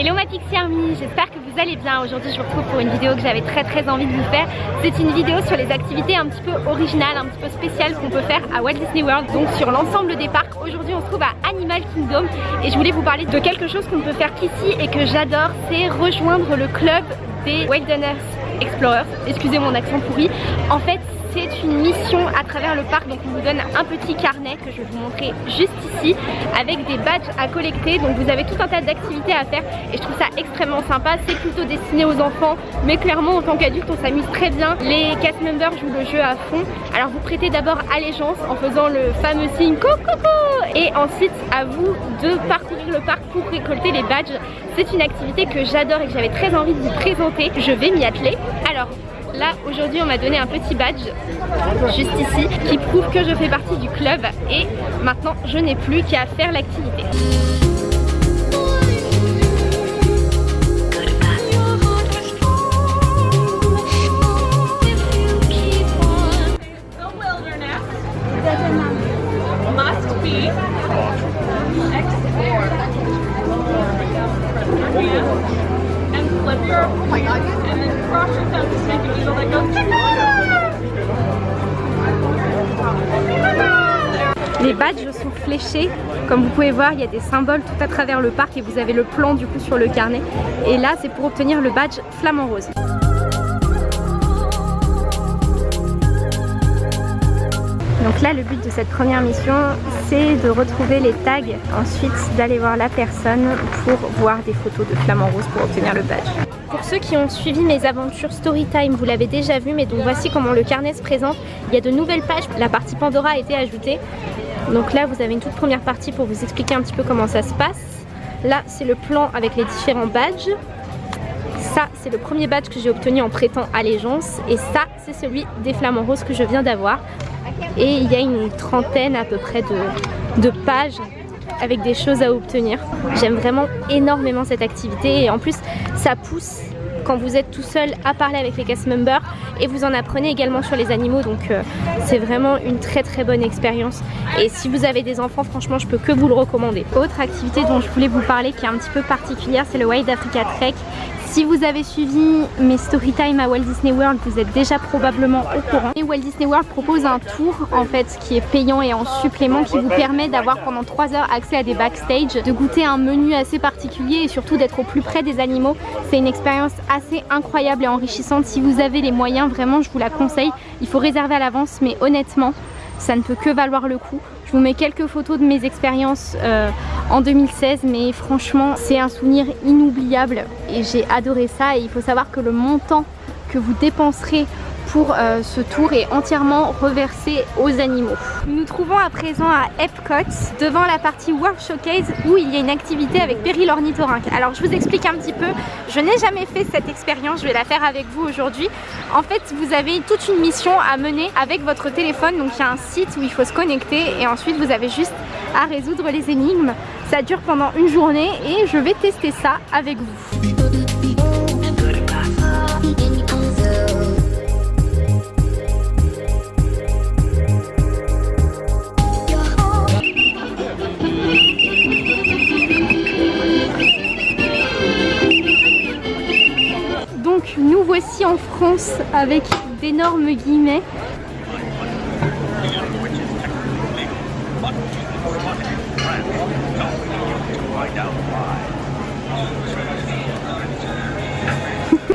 Hello ma Army, j'espère que vous allez bien. Aujourd'hui je vous retrouve pour une vidéo que j'avais très très envie de vous faire. C'est une vidéo sur les activités un petit peu originales, un petit peu spéciales qu'on peut faire à Walt Disney World, donc sur l'ensemble des parcs. Aujourd'hui on se trouve à Animal Kingdom et je voulais vous parler de quelque chose qu'on peut faire ici et que j'adore, c'est rejoindre le club des Wilderness Explorers. Excusez mon accent pourri. En fait c'est une mission à travers le parc. Donc on vous donne un petit carnet que je vais vous montrer juste ici avec des badges à collecter. Donc vous avez tout un tas d'activités à faire et je trouve ça extrêmement sympa. C'est plutôt destiné aux enfants mais clairement en tant qu'adulte on s'amuse très bien. Les cast members jouent le jeu à fond. Alors vous prêtez d'abord allégeance en faisant le fameux signe coucou et ensuite à vous de parcourir le parc pour récolter les badges. C'est une activité que j'adore et que j'avais très envie de vous présenter. Je vais m'y atteler. Alors Là aujourd'hui on m'a donné un petit badge juste ici qui prouve que je fais partie du club et maintenant je n'ai plus qu'à faire l'activité. Les badges sont fléchés, comme vous pouvez voir il y a des symboles tout à travers le parc et vous avez le plan du coup sur le carnet et là c'est pour obtenir le badge flamant rose. Donc là le but de cette première mission de retrouver les tags, ensuite d'aller voir la personne pour voir des photos de flamant rose pour obtenir le badge. Pour ceux qui ont suivi mes aventures Storytime, vous l'avez déjà vu, mais donc voici comment le carnet se présente. Il y a de nouvelles pages, la partie Pandora a été ajoutée. Donc là vous avez une toute première partie pour vous expliquer un petit peu comment ça se passe. Là c'est le plan avec les différents badges. Ça c'est le premier badge que j'ai obtenu en prêtant allégeance et ça c'est celui des flamants roses que je viens d'avoir. Et il y a une trentaine à peu près de, pages avec des choses à obtenir. J'aime vraiment énormément cette activité et en plus ça pousse quand vous êtes tout seul à parler avec les cast members et vous en apprenez également sur les animaux donc euh, c'est vraiment une très très bonne expérience et si vous avez des enfants franchement je peux que vous le recommander. Autre activité dont je voulais vous parler qui est un petit peu particulière c'est le Wild Africa Trek si vous avez suivi mes story time à Walt Disney World, vous êtes déjà probablement au courant. Et Walt Disney World propose un tour en fait qui est payant et en supplément qui vous permet d'avoir pendant 3 heures accès à des backstage, de goûter un menu assez particulier et surtout d'être au plus près des animaux. C'est une expérience assez incroyable et enrichissante. Si vous avez les moyens, vraiment je vous la conseille. Il faut réserver à l'avance mais honnêtement, ça ne peut que valoir le coup. Je vous mets quelques photos de mes expériences euh, en 2016 mais franchement c'est un souvenir inoubliable et j'ai adoré ça. Et il faut savoir que le montant que vous dépenserez pour euh, ce tour est entièrement reversé aux animaux. Nous nous trouvons à présent à Epcot devant la partie World Showcase où il y a une activité avec Perry l'ornithorynque. Alors je vous explique un petit peu, je n'ai jamais fait cette expérience, je vais la faire avec vous aujourd'hui. En fait vous avez toute une mission à mener avec votre téléphone, donc il y a un site où il faut se connecter et ensuite vous avez juste à résoudre les énigmes. Ça dure pendant une journée et je vais tester ça avec vous. Avec d'énormes guillemets.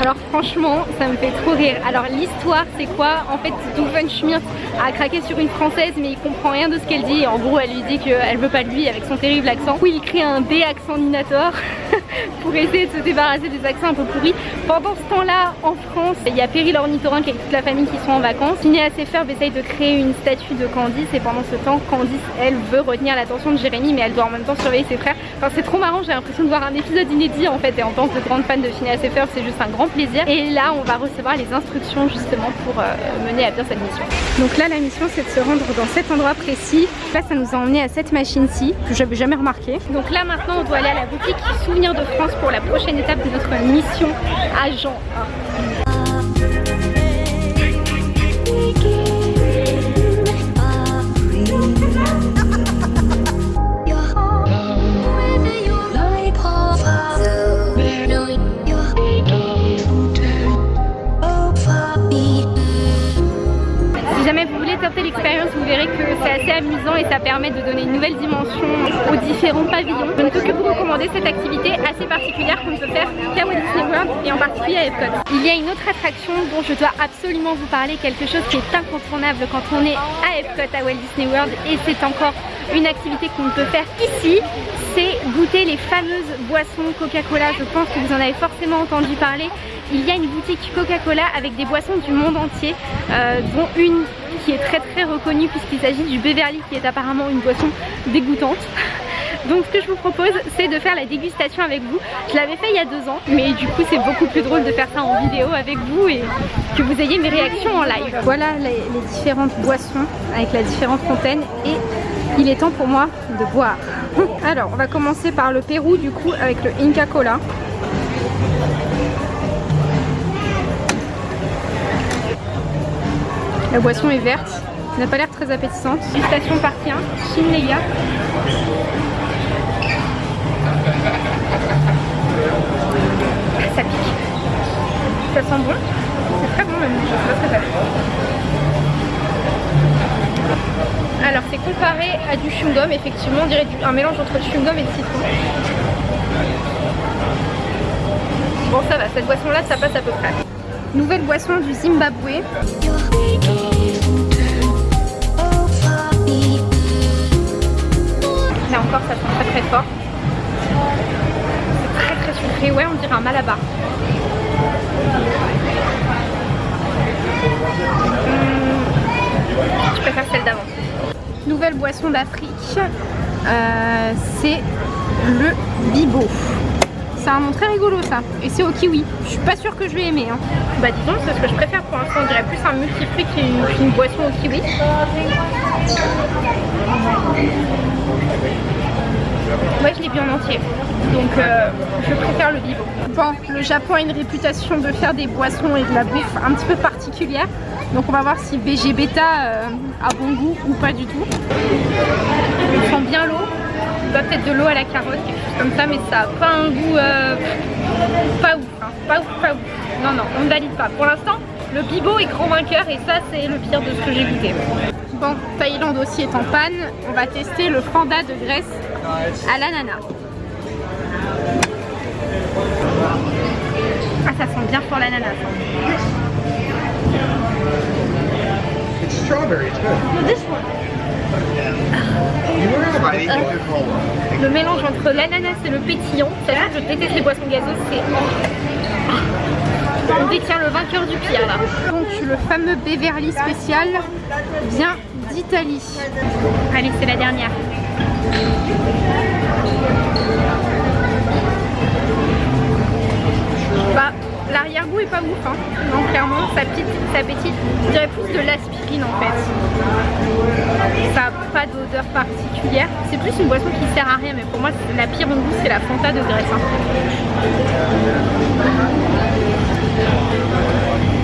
Alors franchement, ça me fait trop rire. Alors l'histoire, c'est quoi? En fait, Doofenshmirtz a craqué sur une française, mais il comprend rien de ce qu'elle dit. En gros, elle lui dit qu'elle veut pas de lui avec son terrible accent. Oui, il crée un D-accentinator pour essayer de se débarrasser des accents un peu pourris. Pendant ce temps-là, en France, il y a Perry l'ornithorynque avec toute la famille qui sont en vacances. Phineas et Ferb essaye de créer une statue de Candice et pendant ce temps, Candice, elle veut retenir l'attention de Jérémy, mais elle doit en même temps surveiller ses frères. Enfin, c'est trop marrant, j'ai l'impression de voir un épisode inédit en fait. Et en tant que grande fan de Phineas et Ferb, c'est juste un grand plaisir. Et là, on va recevoir les instructions justement pour euh, mener à bien cette mission. Donc là, la mission, c'est de se rendre dans cet endroit précis. Là, ça nous a emmené à cette machine-ci, que j'avais jamais remarqué. Donc là, maintenant, on doit aller à la boutique Souvenir de France pour la prochaine étape de notre mission agent 1. Vous verrez que c'est assez amusant et ça permet de donner une nouvelle dimension aux différents pavillons. Je ne peux que vous recommander cette activité assez particulière qu'on peut faire qu'à Walt Disney World et en particulier à Epcot. Il y a une autre attraction dont je dois absolument vous parler, quelque chose qui est incontournable quand on est à Epcot à Walt Disney World et c'est encore une activité qu'on peut faire ici, c'est goûter les fameuses boissons Coca-Cola. Je pense que vous en avez forcément entendu parler. Il y a une boutique Coca-Cola avec des boissons du monde entier, euh, dont une est très très reconnue puisqu'il s'agit du Beverly qui est apparemment une boisson dégoûtante. Donc ce que je vous propose c'est de faire la dégustation avec vous. Je l'avais fait il y a deux ans mais du coup c'est beaucoup plus drôle de faire ça en vidéo avec vous et que vous ayez mes réactions en live. Voilà les, les différentes boissons avec la différente fontaine et il est temps pour moi de boire. Alors on va commencer par le Pérou du coup avec le Inca Cola. La boisson est verte, n'a pas l'air très appétissante. Station partie 1, Shinlega. Ça pique. Ça sent bon. C'est très bon même, je pas très Alors c'est comparé à du chewing-gum, effectivement on dirait un mélange entre chewing-gum et citron. Bon ça va, cette boisson là ça passe à peu près. Nouvelle boisson du Zimbabwe. Ça sent très très fort. C'est très très sucré, ouais on dirait un malabar. Mmh. Je préfère celle d'avant. Nouvelle boisson d'Afrique, euh, c'est le bibo. C'est un nom très rigolo ça, et c'est au kiwi. Je suis pas sûre que je vais aimer. Hein. Bah disons, c'est ce que je préfère pour l'instant. On dirait plus un multifruit qu'une une boisson au kiwi. Moi je l'ai bu en entier, donc euh, je préfère le bibo. Bon, le Japon a une réputation de faire des boissons et de la bouffe un petit peu particulière. Donc on va voir si VG Beta euh, a bon goût ou pas du tout. On sent bien l'eau. Bah, peut-être de l'eau à la carotte, quelque chose comme ça, mais ça n'a pas un goût euh, pas ouf, hein. pas ouf, pas ouf. Non, non, on ne valide pas. Pour l'instant, le bibo est grand vainqueur et ça c'est le pire de ce que j'ai goûté. Bon, Thaïlande aussi est en panne. On va tester le Fanda de Grèce à l'ananas. Ah, ça sent bien fort l'ananas. strawberry, it's good. This one. Le mélange entre l'ananas et le pétillant, sachant que je déteste les boissons gazeuses, c'est... On détient le vainqueur du pire là. Donc le fameux Beverly spécial vient d'Italie. Allez, c'est la dernière. Bah, l'arrière-goût est pas ouf, hein. non clairement, ça, petite, ça pétille, je dirais plus de l'aspirine en fait. Ça n'a pas d'odeur particulière, c'est plus une boisson qui sert à rien, mais pour moi la pire en goût c'est la Fanta de Grèce. Hein.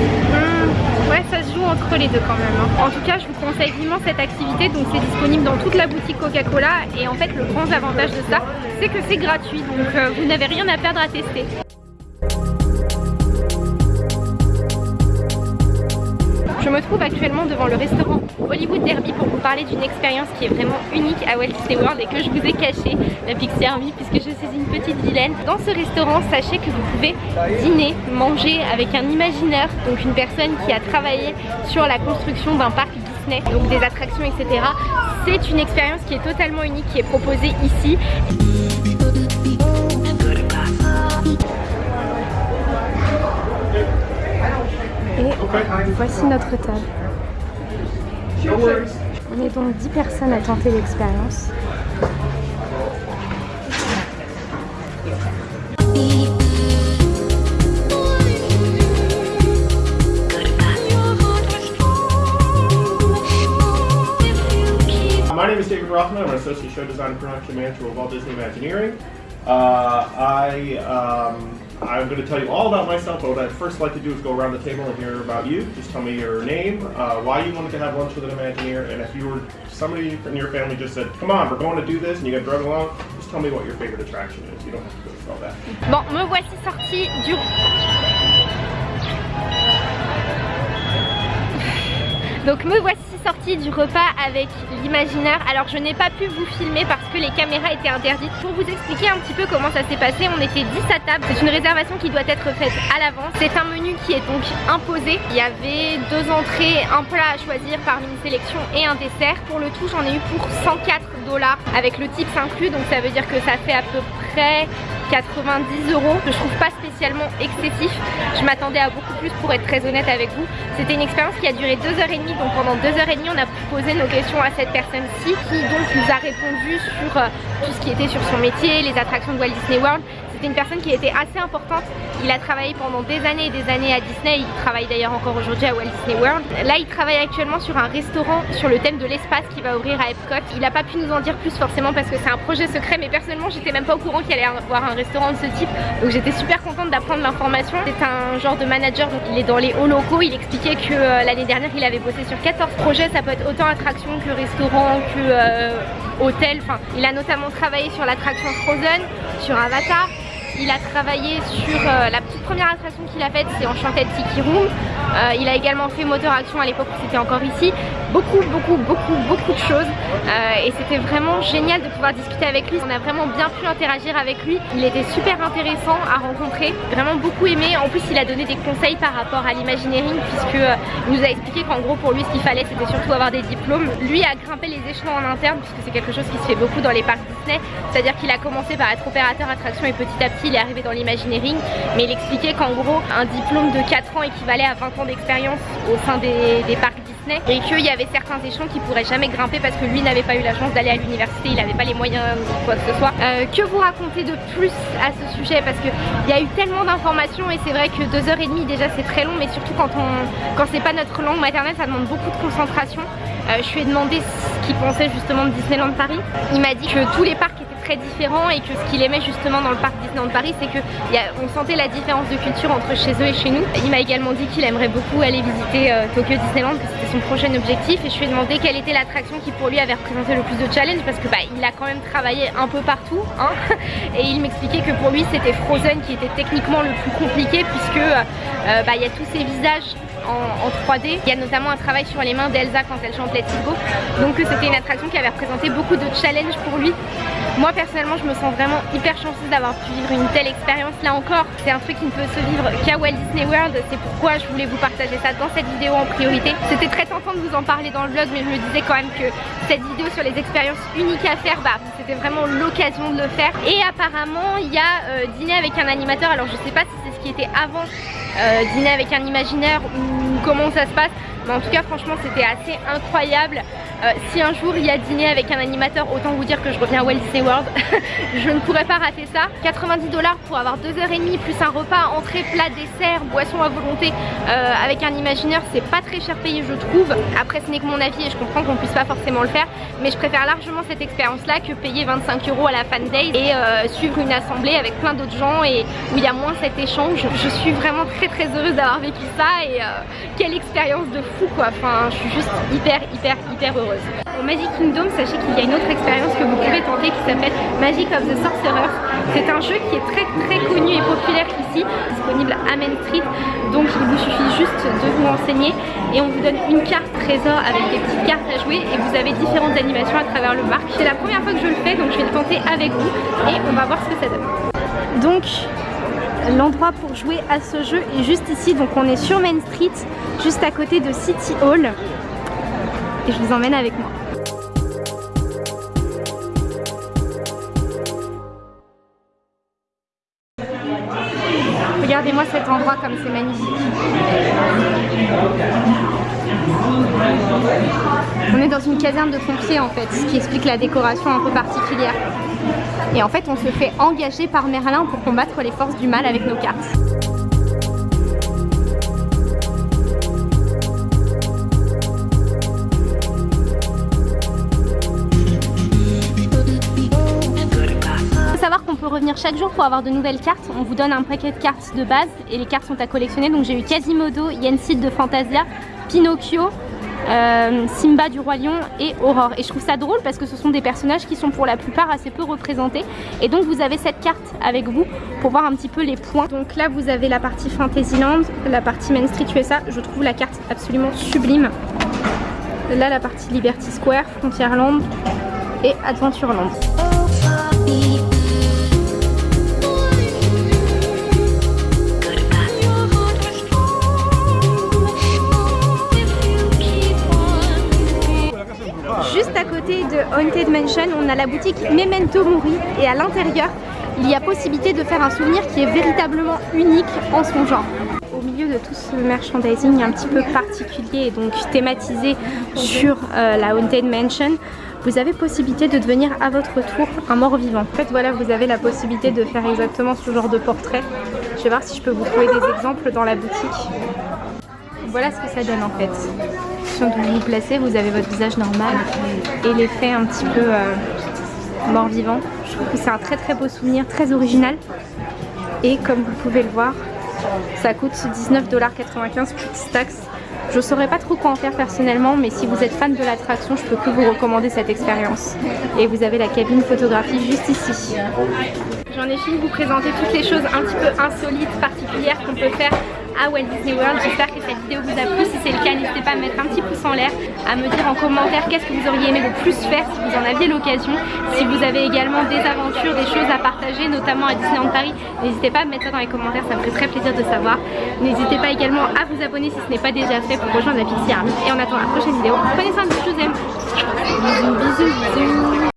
Mmh, ouais, ça se joue entre les deux quand même. Hein. En tout cas, je vous conseille vivement cette activité. Donc, c'est disponible dans toute la boutique Coca-Cola. Et en fait, le grand avantage de ça, c'est que c'est gratuit. Donc, euh, vous n'avez rien à perdre à tester. Actuellement devant le restaurant Hollywood Derby pour vous parler d'une expérience qui est vraiment unique à Walt Disney World et que je vous ai caché, la Pixie Army, puisque je suis une petite vilaine. Dans ce restaurant, sachez que vous pouvez dîner, manger avec un imaginaire, donc une personne qui a travaillé sur la construction d'un parc Disney, donc des attractions, etc. C'est une expérience qui est totalement unique, qui est proposée ici. Voici notre table. On est donc 10 personnes à tenter l'expérience. My name is David Rothman. I'm an associate show design and production manager with Walt Disney Imagineering. Uh, I, um, I'm going to tell you all about myself, but what I'd first like to do is go around the table and hear about you. Just tell me your name, uh, why you wanted to have lunch with an Imagineer, and if you were somebody in your family just said, come on, we're going to do this, and you got drugged along, just tell me what your favorite attraction is. You don't have to go through all that. Bon, me voici sortie du... Donc me voici sortie du repas avec l'imaginaire. Alors je n'ai pas pu vous filmer parce que les caméras étaient interdites. Pour vous expliquer un petit peu comment ça s'est passé, on était 10 à table. C'est une réservation qui doit être faite à l'avance. C'est un menu qui est donc imposé. Il y avait deux entrées, un plat à choisir parmi une sélection et un dessert. Pour le tout, j'en ai eu pour 104 dollars avec le tips inclus. Donc ça veut dire que ça fait à peu près 90 euros que je trouve pas spécialement excessif. Je m'attendais à beaucoup plus pour être très honnête avec vous. C'était une expérience qui a duré 2h30 donc pendant 2h30 on a posé nos questions à cette personne-ci qui donc nous a répondu sur euh, tout ce qui était sur son métier les attractions de Walt Disney World c'était une personne qui était assez importante. Il a travaillé pendant des années et des années à Disney. Il travaille d'ailleurs encore aujourd'hui à Walt Disney World. Là, il travaille actuellement sur un restaurant sur le thème de l'espace qui va ouvrir à Epcot. Il n'a pas pu nous en dire plus forcément parce que c'est un projet secret, mais personnellement, j'étais même pas au courant qu'il allait avoir un restaurant de ce type. Donc j'étais super contente d'apprendre l'information. C'est un genre de manager, donc il est dans les hauts locaux. Il expliquait que euh, l'année dernière, il avait bossé sur 14 projets. Ça peut être autant attraction que restaurant, que euh, hôtel. Enfin, il a notamment travaillé sur l'attraction Frozen, sur Avatar. Il a travaillé sur euh, la petite première attraction qu'il a faite, c'est Enchanted Tiki Room. Euh, il a également fait Motor Action à l'époque où c'était encore ici. Beaucoup, beaucoup, beaucoup, beaucoup de choses. Euh, et c'était vraiment génial de pouvoir discuter avec lui. On a vraiment bien pu interagir avec lui. Il était super intéressant à rencontrer. Vraiment beaucoup aimé. En plus, il a donné des conseils par rapport à l'imagineering puisque il nous a expliqué qu'en gros pour lui ce qu'il fallait c'était surtout avoir des diplômes. Lui a grimpé les échelons en interne puisque c'est quelque chose qui se fait beaucoup dans les parcs Disney. C'est-à-dire qu'il a commencé par être opérateur attraction et petit à petit il est arrivé dans l'imagineering. Mais il qu'en gros un diplôme de 4 ans équivalait à 20 ans d'expérience au sein des, parcs Disney et qu'il y avait certains échelons qui pourraient jamais grimper parce que lui n'avait pas eu la chance d'aller à l'université, il n'avait pas les moyens ou quoi que ce soit. Euh, que vous raconter de plus à ce sujet? Parce qu'il y a eu tellement d'informations et c'est vrai que 2h30 déjà c'est très long mais surtout quand, on, quand c'est pas notre langue maternelle ça demande beaucoup de concentration. Euh, je lui ai demandé ce qu'il pensait justement de Disneyland Paris. Il m'a dit que tous les parcs étaient très différents et que ce qu'il aimait justement dans le parc Disneyland Paris c'est qu'on sentait la différence de culture entre chez eux et chez nous. Il m'a également dit qu'il aimerait beaucoup aller visiter euh, Tokyo Disneyland que c'était son prochain objectif et je lui ai demandé quelle était l'attraction qui pour lui avait représenté le plus de challenge parce que bah, il a quand même travaillé un peu partout hein, et il m'expliquait que pour lui c'était Frozen qui était techniquement le plus compliqué puisque euh, bah, il y a tous ces visages en, 3D. Il y a notamment un travail sur les mains d'Elsa quand elle chante Let's Go. Donc c'était une attraction qui avait représenté beaucoup de challenges pour lui. Moi personnellement je me sens vraiment hyper chanceuse d'avoir pu vivre une telle expérience là encore. C'est un truc qui ne peut se vivre qu'à Walt Disney World. C'est pourquoi je voulais vous partager ça dans cette vidéo en priorité. C'était très tentant de vous en parler dans le vlog mais je me disais quand même que cette vidéo sur les expériences uniques à faire, bah, c'était vraiment l'occasion de le faire. Et apparemment il y a euh, dîner avec un animateur. Alors je sais pas si c'est ce qui était avant euh, dîner avec un imaginaire ou comment ça se passe mais en tout cas franchement c'était assez incroyable. Euh, si un jour il y a dîner avec un animateur autant vous dire que je reviens à Walt Disney World. Je ne pourrais pas rater ça. 90 dollars pour avoir 2h30 plus un repas entrée plat dessert boisson à volonté euh, avec un imaginaire c'est pas très cher payé je trouve. Après ce n'est que mon avis et je comprends qu'on puisse pas forcément le faire mais je préfère largement cette expérience là que payer 25 euros à la fan day et euh, suivre une assemblée avec plein d'autres gens et où il y a moins cet échange. Je suis vraiment très très heureuse d'avoir vécu ça et quelle expérience de fou quoi, enfin je suis juste hyper hyper hyper heureuse. Au Magic Kingdom, sachez qu'il y a une autre expérience que vous pouvez tenter qui s'appelle Magic of the Sorcerer. C'est un jeu qui est très très connu et populaire ici, disponible à Main Street, donc il vous suffit juste de vous renseigner et on vous donne une carte trésor avec des petites cartes à jouer et vous avez différentes animations à travers le parc. C'est la première fois que je le fais donc je vais le tenter avec vous et on va voir ce que ça donne. Donc l'endroit pour jouer à ce jeu est juste ici donc on est sur Main Street juste à côté de City Hall. Et je vous emmène avec moi. Regardez-moi cet endroit comme c'est magnifique. On est dans une caserne de pompiers en fait ce qui explique la décoration un peu particulière et en fait, on se fait engager par Merlin pour combattre les forces du mal avec nos cartes. savoir qu'on peut revenir chaque jour pour avoir de nouvelles cartes. On vous donne un paquet de cartes de base et les cartes sont à collectionner. Donc j'ai eu Quasimodo, Yensid de Fantasia, Pinocchio, euh, Simba du Roi Lion et Aurore. Et je trouve ça drôle parce que ce sont des personnages qui sont pour la plupart assez peu représentés. Et donc vous avez cette carte avec vous pour voir un petit peu les points. Donc là vous avez la partie Fantasyland, la partie Main Street USA. Je trouve la carte absolument sublime. Là la partie Liberty Square, Frontierland et Adventureland. Mansion, on a la boutique Memento Mori et à l'intérieur, il y a possibilité de faire un souvenir qui est véritablement unique en son genre. Au milieu de tout ce merchandising un petit peu particulier et donc thématisé sur euh, la Haunted Mansion, vous avez possibilité de devenir à votre tour un mort-vivant. En fait voilà, vous avez la possibilité de faire exactement ce genre de portrait. Je vais voir si je peux vous trouver des exemples dans la boutique. Voilà ce que ça donne en fait. Quand vous vous placez, vous avez votre visage normal et l'effet un petit peu euh, mort-vivant. Je trouve que c'est un très très beau souvenir, très original. Et comme vous pouvez le voir, ça coûte 19,95$ plus taxes. Je saurais pas trop quoi en faire personnellement, mais si vous êtes fan de l'attraction, je peux que vous recommander cette expérience. Et vous avez la cabine photographie juste ici. J'en ai fini de vous présenter toutes les choses un petit peu insolites, particulières qu'on peut faire à Walt Disney World. J'espère que cette vidéo vous a plu. Si c'est le cas, n'hésitez pas à mettre un petit pouce en l'air, à me dire en commentaire qu'est-ce que vous auriez aimé le plus faire si vous en aviez l'occasion. Si vous avez également des aventures, des choses à partager, notamment à Disneyland Paris, n'hésitez pas à me mettre ça dans les commentaires, ça me ferait très plaisir de savoir. N'hésitez pas également à vous abonner si ce n'est pas déjà fait pour rejoindre la Pixie Army. Et en attendant la prochaine vidéo, prenez soin de vous, je vous aime. Bisous, bisous, bisous.